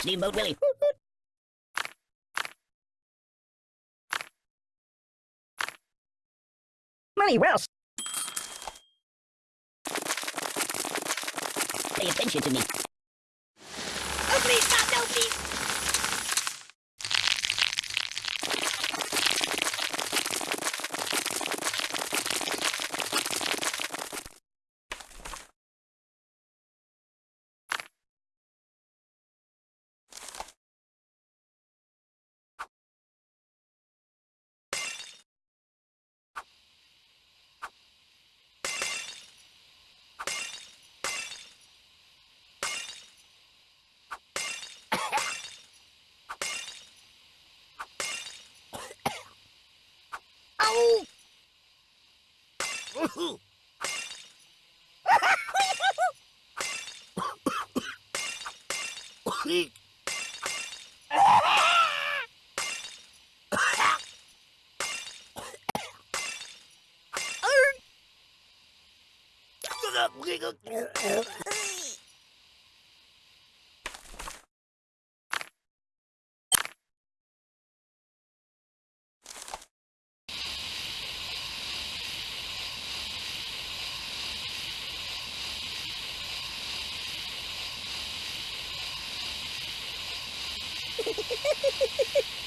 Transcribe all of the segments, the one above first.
Steamboat Willie. Money well. s- Pay attention to me. Oh, please, stop, no, please. Ow! Oi! Time out! Don't fucking roll! You're a bad person. What's wrong with you? Open the window! Why not? Why? No. Enough! No, no, no, no! Guy? Buddy, angry!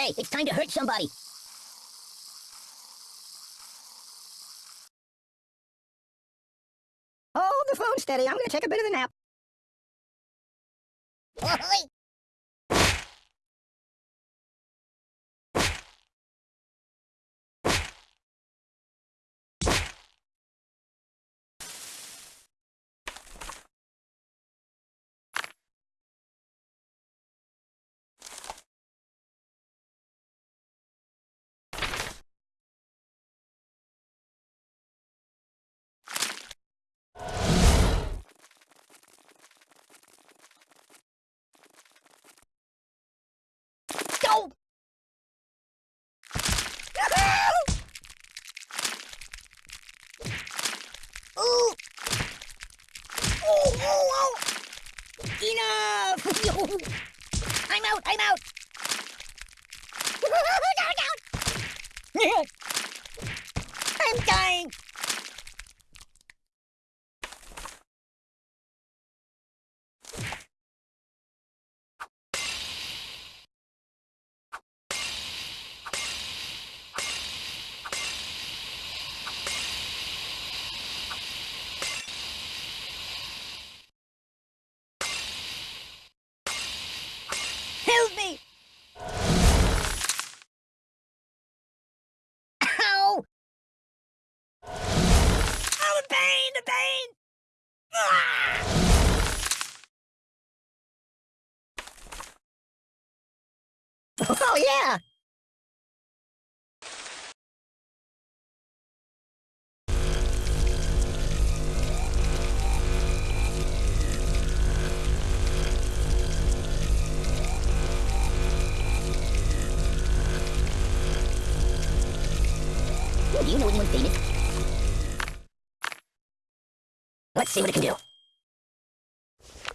Hey, it's time to hurt somebody. Hold the phone steady. I'm gonna take a bit of a nap. Oh, oh, oh. Enough! I'm out, I'm out! down, down! I'm dying! Oh, yeah! You know anyone famous?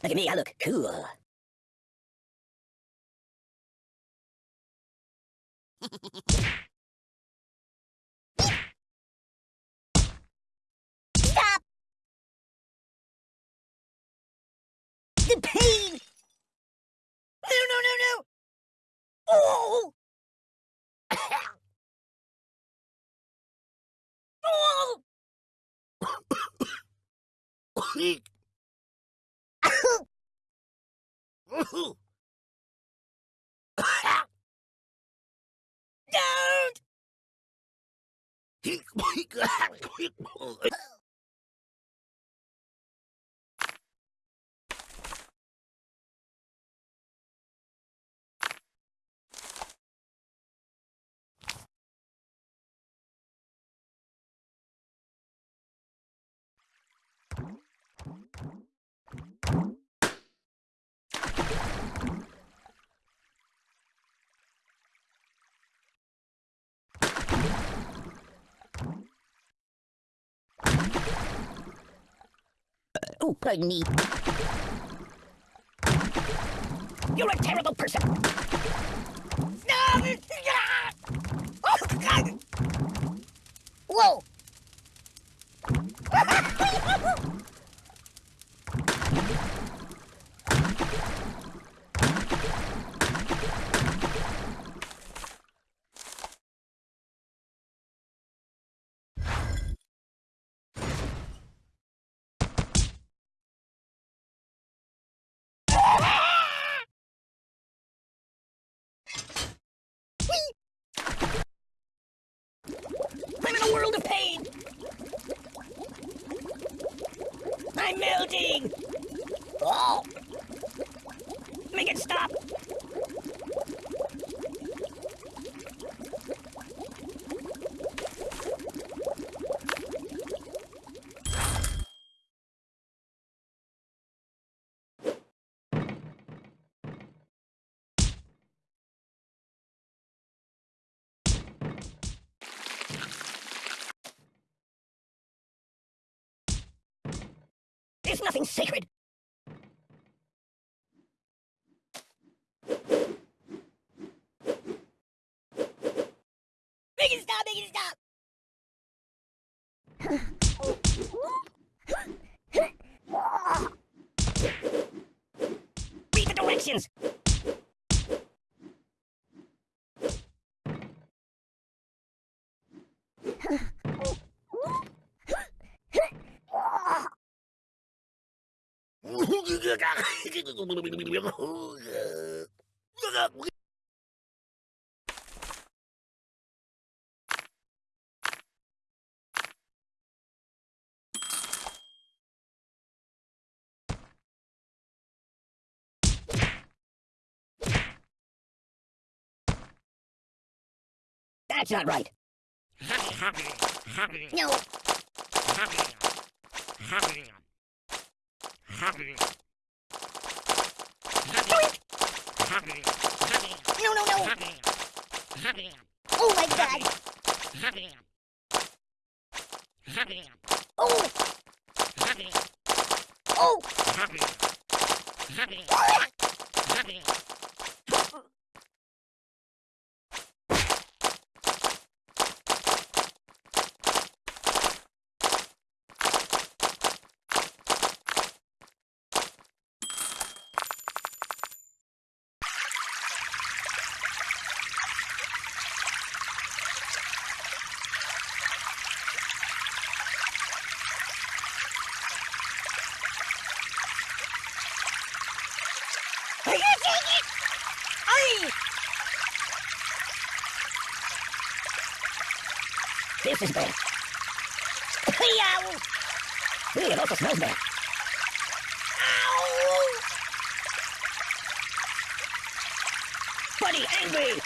Look at me, I look cool. Stop! The pain! No, no, no, no! Oh! oh! Don't! Oh, pardon me. You're a terrible person. Oh! Whoa! I'm in a world of pain! I'm melting! Oh! Make it stop! There's nothing sacred! Stop! Stop! Read the directions! That's not right. No. No, no, no. Oh my god. Oh. Oh. Are you taking it? Aye! This is bad. Yow! Ooh, it also smells bad. Ow! Buddy, angry!